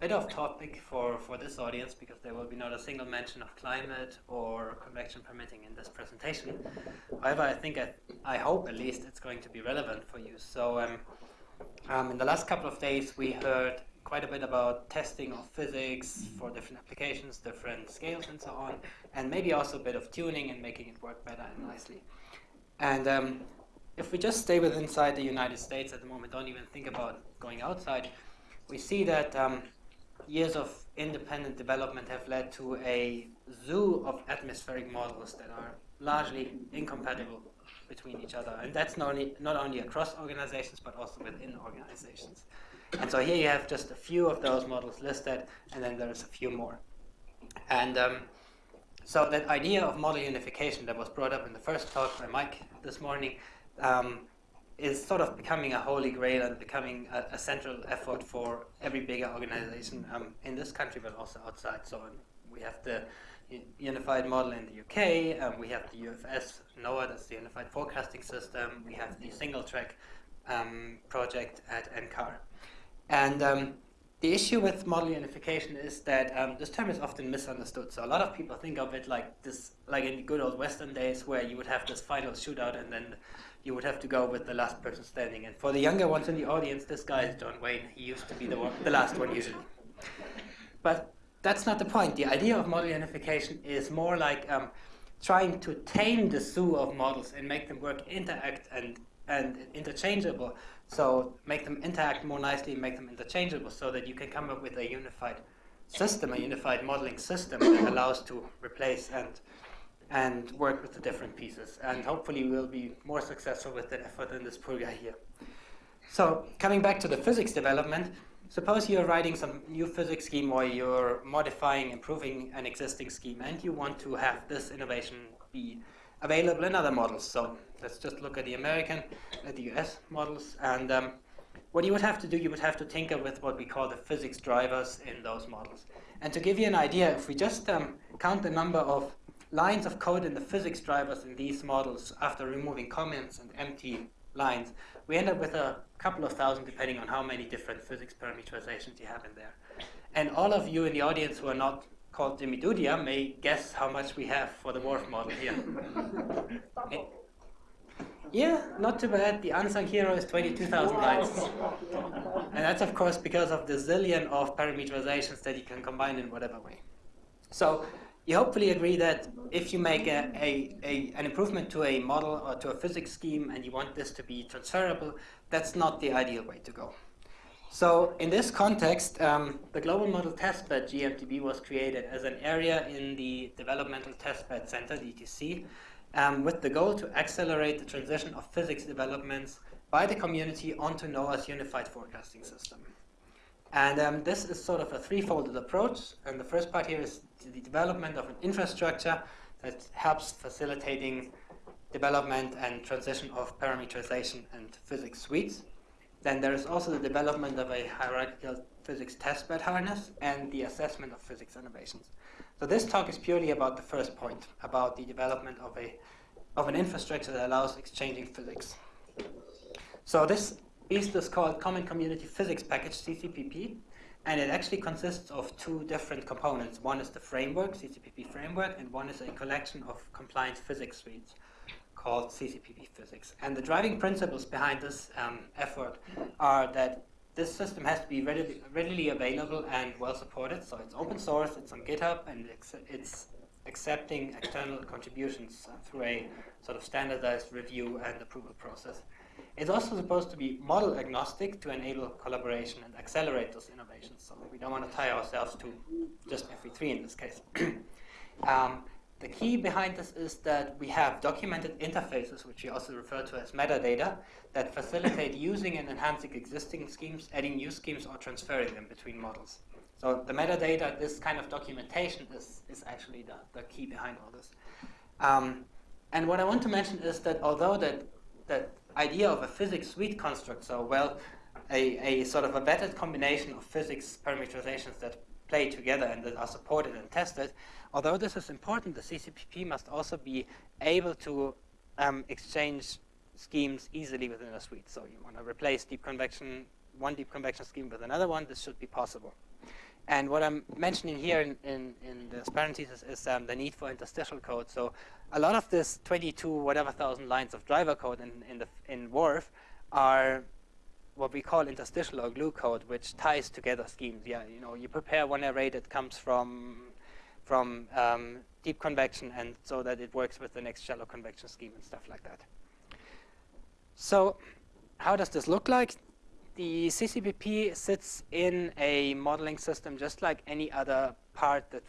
bit off topic for, for this audience because there will be not a single mention of climate or convection permitting in this presentation. However, I think, I, I hope at least it's going to be relevant for you. So um, um, in the last couple of days, we heard quite a bit about testing of physics for different applications, different scales and so on, and maybe also a bit of tuning and making it work better and nicely. And um, if we just stay with inside the United States at the moment, don't even think about going outside, we see that um, years of independent development have led to a zoo of atmospheric models that are largely incompatible between each other. And that's not only, not only across organizations, but also within organizations. And so here you have just a few of those models listed, and then there's a few more. And um, so that idea of model unification that was brought up in the first talk by Mike this morning um, is sort of becoming a holy grail and becoming a, a central effort for every bigger organization um, in this country, but also outside. So um, we have the unified model in the UK, um, we have the UFS NOAA, that's the Unified Forecasting System, we have the single track um, project at NCAR. And um, the issue with model unification is that um, this term is often misunderstood. So a lot of people think of it like this, like in the good old Western days, where you would have this final shootout, and then you would have to go with the last person standing. And for the younger ones in the audience, this guy is John Wayne. He used to be the one, the last one usually. But that's not the point. The idea of model unification is more like um, trying to tame the zoo of models and make them work, interact, and and interchangeable. So make them interact more nicely, make them interchangeable so that you can come up with a unified system, a unified modeling system that allows to replace and and work with the different pieces. And hopefully we'll be more successful with that effort than this guy here. So coming back to the physics development, suppose you're writing some new physics scheme or you're modifying, improving an existing scheme and you want to have this innovation be available in other models. So let's just look at the American, at the US models. And um, what you would have to do, you would have to tinker with what we call the physics drivers in those models. And to give you an idea, if we just um, count the number of lines of code in the physics drivers in these models after removing comments and empty lines, we end up with a couple of thousand depending on how many different physics parameterizations you have in there. And all of you in the audience who are not called Jimy Dudhia may guess how much we have for the WRF model here. yeah, not too bad. The unsung hero is 22,000 lines. And that's, of course, because of the zillion of parameterizations that you can combine in whatever way. So you hopefully agree that if you make a, a, a, an improvement to a model or to a physics scheme and you want this to be transferable, that's not the ideal way to go. So in this context, um, the Global Model Testbed GMTB was created as an area in the Developmental Testbed Center, DTC, um, with the goal to accelerate the transition of physics developments by the community onto NOAA's unified forecasting system. And um, this is sort of a threefold approach. And the first part here is the development of an infrastructure that helps facilitating development and transition of parameterization and physics suites. Then there is also the development of a hierarchical physics testbed harness and the assessment of physics innovations. So this talk is purely about the first point, about the development of, a, of an infrastructure that allows exchanging physics. So this beast is called Common Community Physics Package, CCPP, and it actually consists of two different components. One is the framework, CCPP framework, and one is a collection of compliant physics suites called CCPP Physics. And the driving principles behind this um, effort are that this system has to be readily, readily, available and well supported. So it's open source, it's on GitHub, and it's, it's accepting external contributions through a sort of standardized review and approval process. It's also supposed to be model agnostic to enable collaboration and accelerate those innovations. So we don't want to tie ourselves to just FV3 in this case. um, the key behind this is that we have documented interfaces, which we also refer to as metadata, that facilitate using and enhancing existing schemes, adding new schemes, or transferring them between models. So the metadata, this kind of documentation is, is actually the, the key behind all this. Um, and what I want to mention is that although that, that idea of a physics suite construct, so well, a, a sort of a vetted combination of physics parameterizations that play together and that are supported and tested, although this is important, the CCPP must also be able to um, exchange schemes easily within a suite. So you want to replace deep convection, one deep convection scheme with another one, this should be possible. And what I'm mentioning here in, in, in is um, the need for interstitial code. So a lot of this 22 whatever thousand lines of driver code in, in, the, in WRF are what we call interstitial or glue code, which ties together schemes. Yeah, you know, you prepare one array that comes from from um, deep convection, and so that it works with the next shallow convection scheme and stuff like that. So, how does this look like? The CCPP sits in a modeling system just like any other part that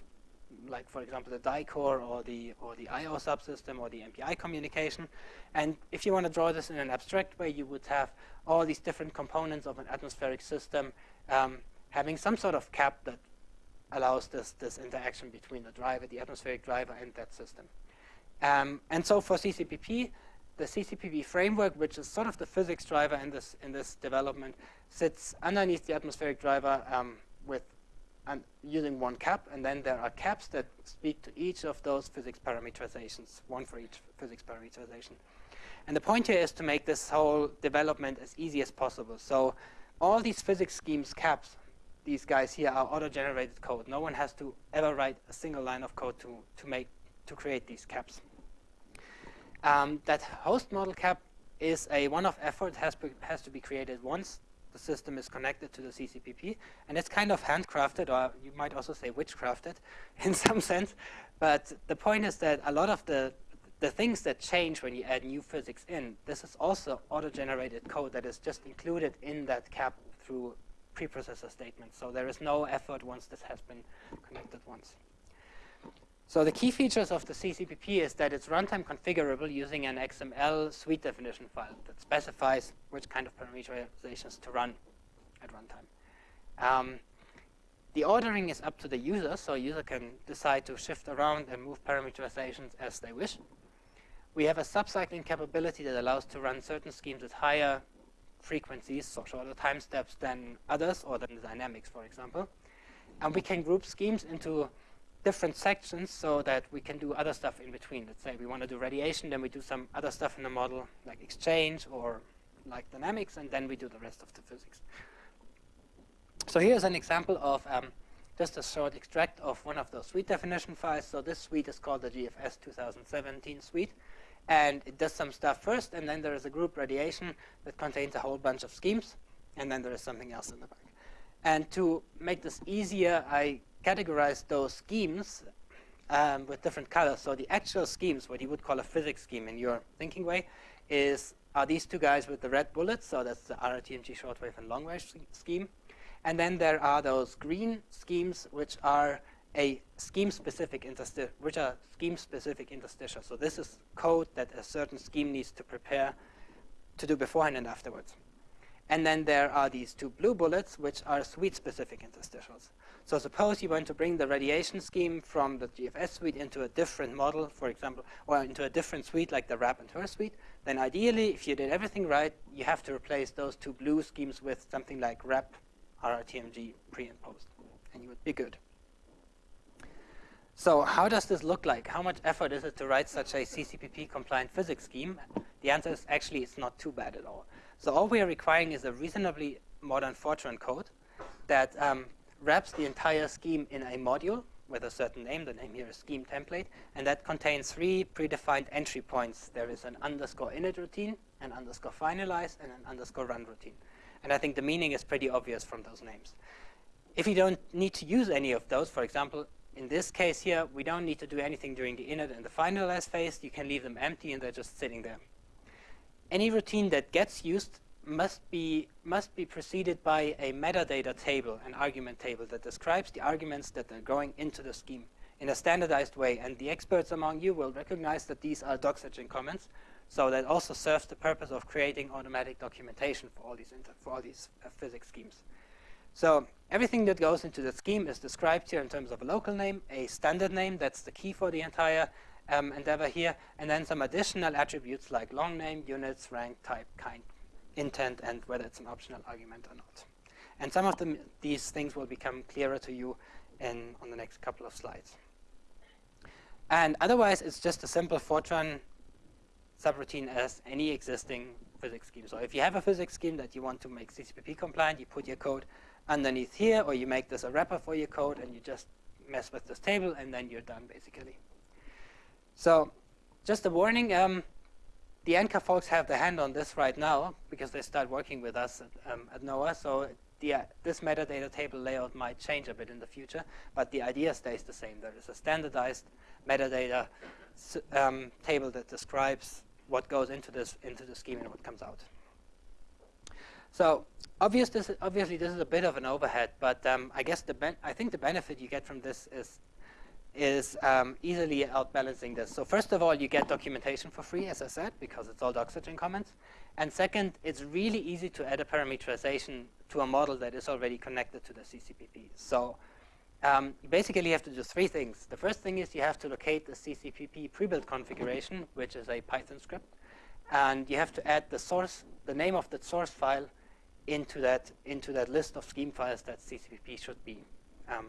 like for example the dycore or the or the IO subsystem or the MPI communication. And if you want to draw this in an abstract way, you would have all these different components of an atmospheric system um, having some sort of cap that allows this this interaction between the driver, the atmospheric driver, and that system. Um, and so for CCPP, the CCPP framework, which is sort of the physics driver in this in this development, sits underneath the atmospheric driver um, with and using one cap, and then there are caps that speak to each of those physics parameterizations, one for each physics parameterization. And the point here is to make this whole development as easy as possible. So all these physics schemes caps, these guys here are auto-generated code. No one has to ever write a single line of code to, to make to create these caps. Um, that host model cap is a one-off effort, has, has to be created once the system is connected to the CCPP, and it's kind of handcrafted, or you might also say witchcrafted in some sense. But the point is that a lot of the the things that change when you add new physics in, this is also auto-generated code that is just included in that cap through preprocessor statements. So there is no effort once this has been connected once. So the key features of the CCPP is that it's runtime configurable using an XML suite definition file that specifies which kind of parameterizations to run at runtime. Um, the ordering is up to the user, so a user can decide to shift around and move parameterizations as they wish. We have a subcycling capability that allows to run certain schemes at higher frequencies, so shorter time steps than others, or than the dynamics, for example. And we can group schemes into different sections so that we can do other stuff in between. Let's say we want to do radiation, then we do some other stuff in the model, like exchange or like dynamics, and then we do the rest of the physics. So here's an example of um, just a short extract of one of those suite definition files. So this suite is called the GFS 2017 suite. And it does some stuff first, and then there is a group radiation that contains a whole bunch of schemes, and then there is something else in the back. And to make this easier, I categorize those schemes um, with different colors. So the actual schemes, what you would call a physics scheme in your thinking way, is are these two guys with the red bullets. So that's the RRTMG shortwave and long range scheme. And then there are those green schemes, which are a scheme-specific interstitial, which are scheme-specific interstitial. So this is code that a certain scheme needs to prepare to do beforehand and afterwards. And then there are these two blue bullets, which are suite-specific interstitials. So suppose you want to bring the radiation scheme from the GFS suite into a different model, for example, or into a different suite like the RAP and HRRR suite, then ideally, if you did everything right, you have to replace those two blue schemes with something like RAP, RRTMG, pre and post, and you would be good. So how does this look like? How much effort is it to write such a CCPP-compliant physics scheme? The answer is actually it's not too bad at all. So all we are requiring is a reasonably modern Fortran code that um, wraps the entire scheme in a module with a certain name. The name here is scheme template. And that contains three predefined entry points. There is an underscore init routine, an underscore finalize, and an underscore run routine. And I think the meaning is pretty obvious from those names. If you don't need to use any of those, for example, in this case here, we don't need to do anything during the init and the finalize phase. You can leave them empty and they're just sitting there. Any routine that gets used must be must be preceded by a metadata table, an argument table that describes the arguments that are going into the scheme in a standardized way. And the experts among you will recognize that these are doxygen comments. So that also serves the purpose of creating automatic documentation for all these for all these uh, physics schemes. So everything that goes into the scheme is described here in terms of a local name, a standard name, that's the key for the entire um, endeavor here, and then some additional attributes like long name, units, rank, type, kind, intent and whether it's an optional argument or not. And some of them, these things will become clearer to you in, on the next couple of slides. And otherwise, it's just a simple Fortran subroutine as any existing physics scheme. So if you have a physics scheme that you want to make CCPP compliant, you put your code underneath here, or you make this a wrapper for your code, and you just mess with this table, and then you're done, basically. So just a warning, um, the NCAR folks have the hand on this right now because they start working with us at, um, at NOAA. So the, uh, this metadata table layout might change a bit in the future, but the idea stays the same. There is a standardized metadata um, table that describes what goes into this into the scheme and what comes out. So obvious this, obviously this is a bit of an overhead, but um, I guess the I think the benefit you get from this is is um, easily outbalancing this. So first of all, you get documentation for free, as I said, because it's all Doxygen comments. And second, it's really easy to add a parameterization to a model that is already connected to the CCPP. So um, you basically have to do three things. The first thing is you have to locate the CCPP pre-built configuration, which is a Python script. And you have to add the source, the name of the source file into that, into that list of scheme files that CCPP should be, um,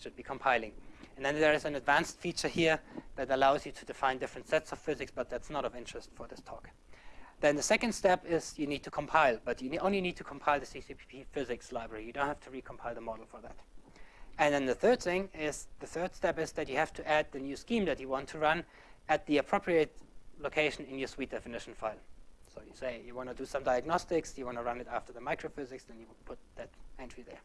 should be compiling. And then there is an advanced feature here that allows you to define different sets of physics, but that's not of interest for this talk. Then the second step is you need to compile, but you only need to compile the CCPP physics library. You don't have to recompile the model for that. And then the third thing is, the third step is that you have to add the new scheme that you want to run at the appropriate location in your suite definition file. So you say you want to do some diagnostics, you want to run it after the microphysics, then you put that entry there.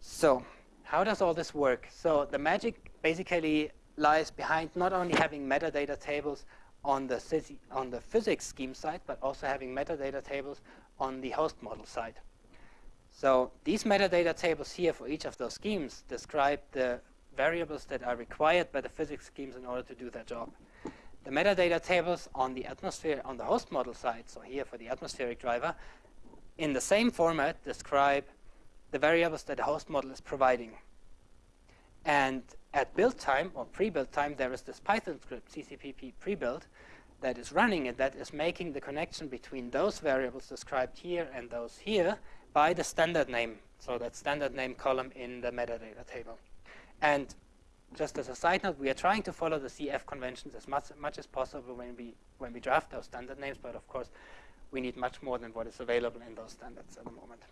So how does all this work? So the magic basically lies behind not only having metadata tables on the, on the physics scheme side, but also having metadata tables on the host model side. So these metadata tables here for each of those schemes describe the variables that are required by the physics schemes in order to do their job. The metadata tables on the atmosphere, on the host model side, so here for the atmospheric driver, in the same format describe the variables that the host model is providing. And at build time or pre-build time, there is this Python script, CCPP pre-build, that is running and that is making the connection between those variables described here and those here by the standard name. So that standard name column in the metadata table. And just as a side note, we are trying to follow the CF conventions as much, much as possible when we, when we draft those standard names, but of course, we need much more than what is available in those standards at the moment.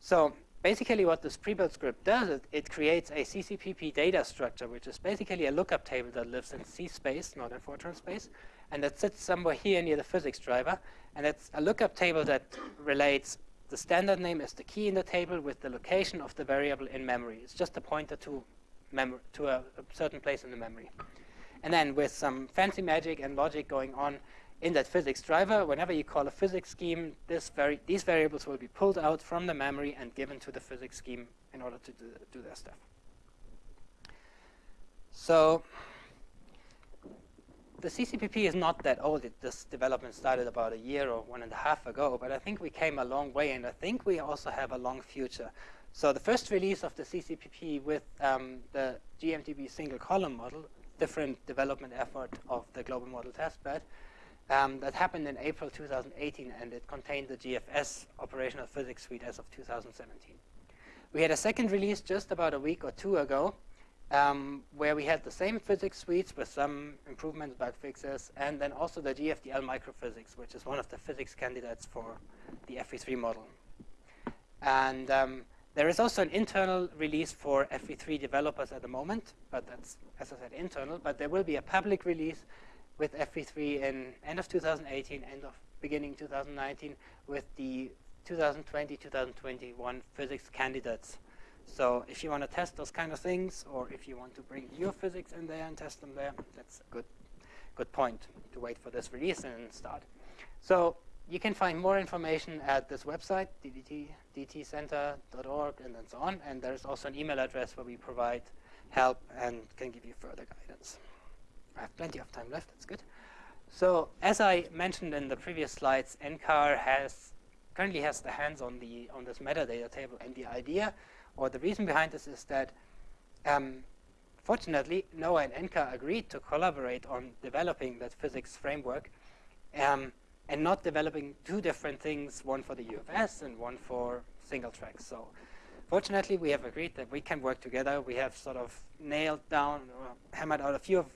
So basically what this pre-built script does, is it creates a CCPP data structure, which is basically a lookup table that lives in C space, not in Fortran space, and that sits somewhere here near the physics driver. And it's a lookup table that relates the standard name as the key in the table with the location of the variable in memory. It's just a pointer to, to a, a certain place in the memory. And then with some fancy magic and logic going on, in that physics driver, whenever you call a physics scheme, vari these variables will be pulled out from the memory and given to the physics scheme in order to do, do their stuff. So the CCPP is not that old. It, this development started about a year or one and a half ago, but I think we came a long way, and I think we also have a long future. So the first release of the CCPP with um, the GMTB single column model, different development effort of the global model testbed, um, that happened in April 2018, and it contained the GFS operational physics suite as of 2017. We had a second release just about a week or two ago, um, where we had the same physics suites with some improvements, bug fixes, and then also the GFDL microphysics, which is one of the physics candidates for the FV3 model. And um, there is also an internal release for FV3 developers at the moment, but that's, as I said, internal, but there will be a public release with FV3 in end of 2018, end of beginning 2019, with the 2020-2021 physics candidates. So if you want to test those kind of things, or if you want to bring your physics in there and test them there, that's a good, good point to wait for this release and start. So you can find more information at this website, ddt, dtcenter.org, and then so on. And there's also an email address where we provide help and can give you further guidance. I have plenty of time left, that's good. So as I mentioned in the previous slides, NCAR has currently has the hands on the on this metadata table and the idea or the reason behind this is that um, fortunately NOAA and NCAR agreed to collaborate on developing that physics framework um, and not developing two different things, one for the UFS and one for single tracks. So fortunately we have agreed that we can work together. We have sort of nailed down or hammered out a few of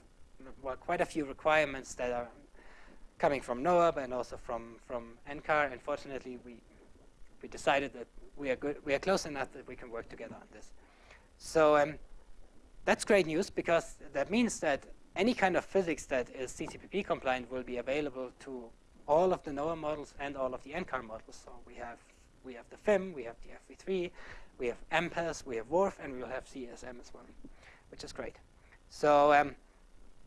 well, quite a few requirements that are coming from NOAA and also from, from NCAR. Unfortunately, we we decided that we are good, we are close enough that we can work together on this. So um, that's great news because that means that any kind of physics that is CCPP compliant will be available to all of the NOAA models and all of the NCAR models. So we have we have the FIM, we have the FV3, we have MPAS, we have WRF, and we will have CSM as well, which is great. So um,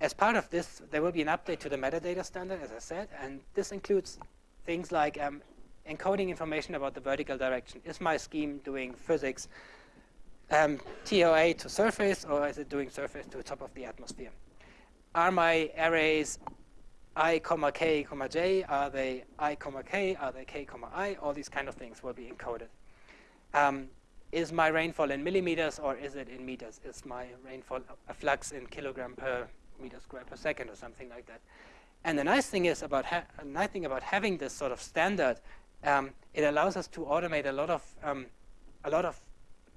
as part of this, there will be an update to the metadata standard, as I said, and this includes things like um, encoding information about the vertical direction. Is my scheme doing physics um, TOA to surface, or is it doing surface to top of the atmosphere? Are my arrays i, comma k, comma j? Are they i, comma k? Are they k, comma i? All these kind of things will be encoded. Um, is my rainfall in millimeters or is it in meters? Is my rainfall a flux in kilogram per meter squared per second or something like that? And the nice thing is about nice thing about having this sort of standard, um, it allows us to automate a lot of um, a lot of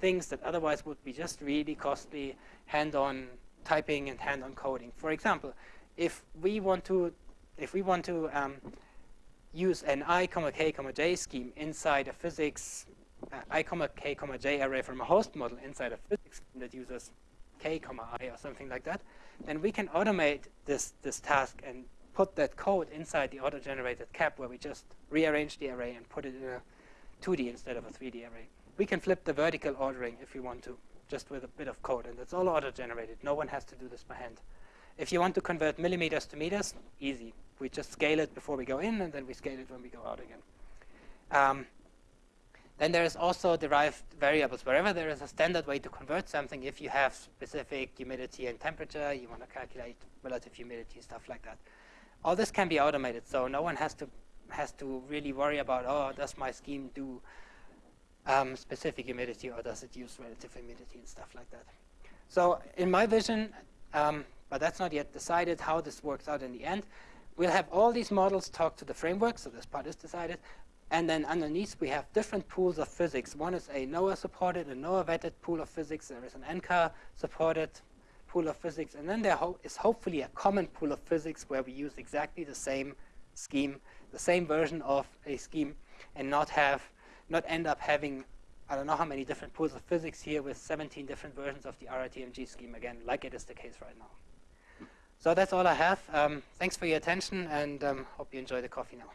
things that otherwise would be just really costly hand-on typing and hand-on coding. For example, if we want to if we want to um, use an i, comma k, comma j scheme inside a physics uh, i, comma k, comma j array from a host model inside a physics scheme that uses k, comma i or something like that, then we can automate this, this task and put that code inside the auto-generated cap where we just rearrange the array and put it in a 2D instead of a 3D array. We can flip the vertical ordering if we want to, just with a bit of code, and it's all auto-generated. No one has to do this by hand. If you want to convert millimeters to meters, easy. We just scale it before we go in, and then we scale it when we go out again. Um, then there is also derived variables. Wherever there is a standard way to convert something, if you have specific humidity and temperature, you want to calculate relative humidity, stuff like that. All this can be automated, so no one has to has to really worry about, oh, does my scheme do um, specific humidity or does it use relative humidity and stuff like that. So in my vision, um, but that's not yet decided how this works out in the end. We'll have all these models talk to the framework, so this part is decided. And then underneath, we have different pools of physics. One is a NOAA-supported, a NOAA-vetted pool of physics. There is an NCAR-supported pool of physics. And then there ho is hopefully a common pool of physics where we use exactly the same scheme, the same version of a scheme, and not have, not end up having I don't know how many different pools of physics here with 17 different versions of the RRTMG scheme again, like it is the case right now. So that's all I have. Um, thanks for your attention and um, hope you enjoy the coffee now.